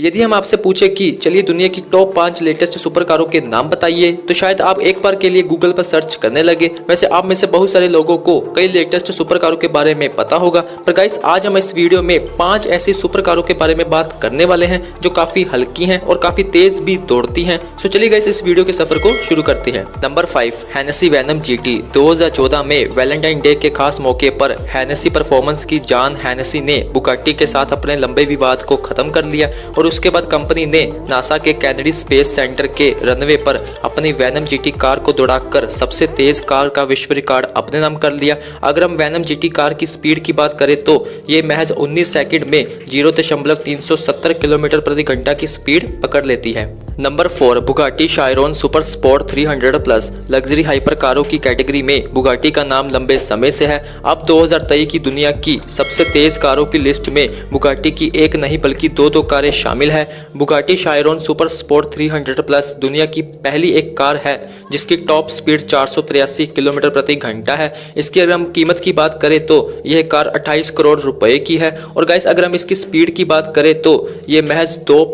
यदि हम आपसे पूछे कि, चलिए दुनिया की टॉप पाँच लेटेस्ट सुपर कारों के नाम बताइए तो शायद आप एक बार के लिए गूगल पर सर्च करने लगे। वैसे आप में से बहुत सारे लोगों को कई लेटेस्ट सुपर कारों के बारे में पता होगा, पर गाइस आज हम इस वीडियो में पाँच ऐसी सुपर कारों के बारे में बात करने वाले हैं, जो काफ़ी हल्की हैं और काफ़ी तेज भी दौड़ती हैं। सो चलिए गाइस इस वीडियो के सफ़र को शुरू करते हैं। Number five Hennessey Venom GT 2014 में वैलेंटाइन डे के खास मौके पर हैनेसी परफॉर्मेंस की जान हैनेसी ने बुकाटी के साथ अपने लंबे विवाद को खत्म कर लिया और उसके बाद कंपनी ने नासा के कैनेडी स्पेस सेंटर के रनवे पर अपनी वैनम जीटी कार को दौड़ाकर सबसे तेज कार का विश्व रिकॉर्ड अपने नाम कर लिया। अगर हम वैनम जीटी कार की स्पीड की बात करें तो ये महज 19 सेकंड में ज़ीरो दशमलव तीन किलोमीटर प्रति घंटा की स्पीड पकड़ लेती है। Number four, Bugatti Chiron Super Sport 300 plus luxury hyper कारों की कैटेगरी में बुगाटी का नाम लंबे समय से है। अब 2023 की दुनिया की सबसे तेज कारों की लिस्ट में बुगाटी की एक नहीं बल्कि दो दो कारें शामिल है। Bugatti Chiron Super Sport 300 plus दुनिया की पहली एक कार है, जिसकी टॉप स्पीड चार किलोमीटर प्रति घंटा है। इसकी अगर हम कीमत की बात करें तो यह कार अट्ठाईस करोड़ रुपए की है। और गाइस, अगर हम इसकी स्पीड की बात करें तो ये महज दो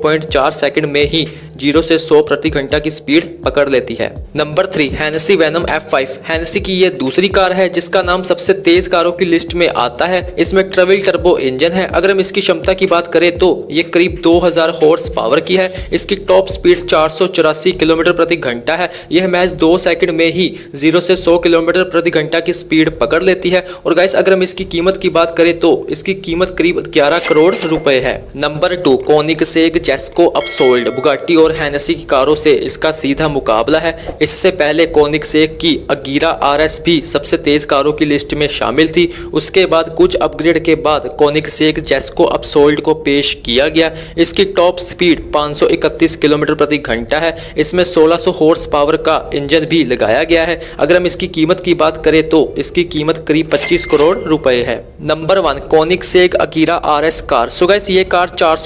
सेकंड में ही ज़ीरो से 100 प्रति घंटा की स्पीड पकड़ लेती है। Number three Hennessey Venom F5 Hennessey की ये दूसरी कार है, जिसका नाम सबसे तेज कारों की लिस्ट में आता है। इसमें ट्रेवल टर्बो इंजन है। अगर हम इसकी क्षमता की बात करें तो ये करीब 2000 हॉर्स पावर की है। इसकी टॉप स्पीड चार सौ चौरासी किलोमीटर प्रति घंटा है। यह मैच दो सेकंड में ही ज़ीरो से सौ किलोमीटर प्रति घंटा की स्पीड पकड़ लेती है। और गाइस अगर हम इसकी कीमत की बात करें तो इसकी कीमत करीब ग्यारह करोड़ रुपए है। Number two Koenigsegg Jesko upsold Bugatti और हैनेसी की कारों से इसका सीधा मुकाबला है। इससे पहले कोनिक सेक की अगीरा आर भी सबसे तेज कारों की लिस्ट में शामिल थी। उसके बाद कुछ अपग्रेड के बाद कोनिक सेक जेस्को अपसोल्ड को पेश किया गया। इसकी टॉप स्पीड 531 किलोमीटर प्रति घंटा है। इसमें 1600 हॉर्स पावर का इंजन भी लगाया गया है। अगर हम इसकी कीमत की बात करें तो इसकी कीमत करीब 25 करोड़ रुपए है। Number one Koenigsegg Agera R car सो गैस ये कार चार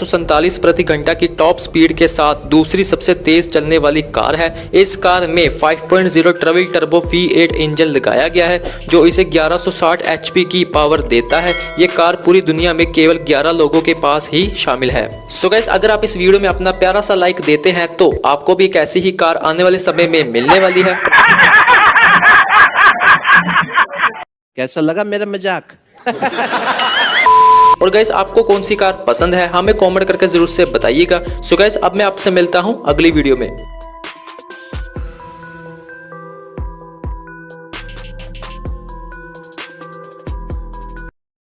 प्रति घंटा की टॉप स्पीड के साथ दूसरी सबसे तेज चलने वाली कार है। इस कार में 5.0 ट्रवल टर्बो V8 इंजन लगाया गया है, जो इसे 1160 HP की पावर देता है। ये कार पूरी दुनिया में केवल 11 लोगों के पास ही शामिल है। सो गैस अगर आप इस वीडियो में अपना प्यारा सा लाइक देते हैं तो आपको भी एक ऐसी ही कार आने वाले समय में मिलने वाली है। कैसा लगा मेरा मज़ाक? और गैस आपको कौन सी कार पसंद है? हमें कॉमेंट करके ज़रूर से बताइएगा। सो गैस अब मैं आपसे मिलता हूँ अगली वीडियो में।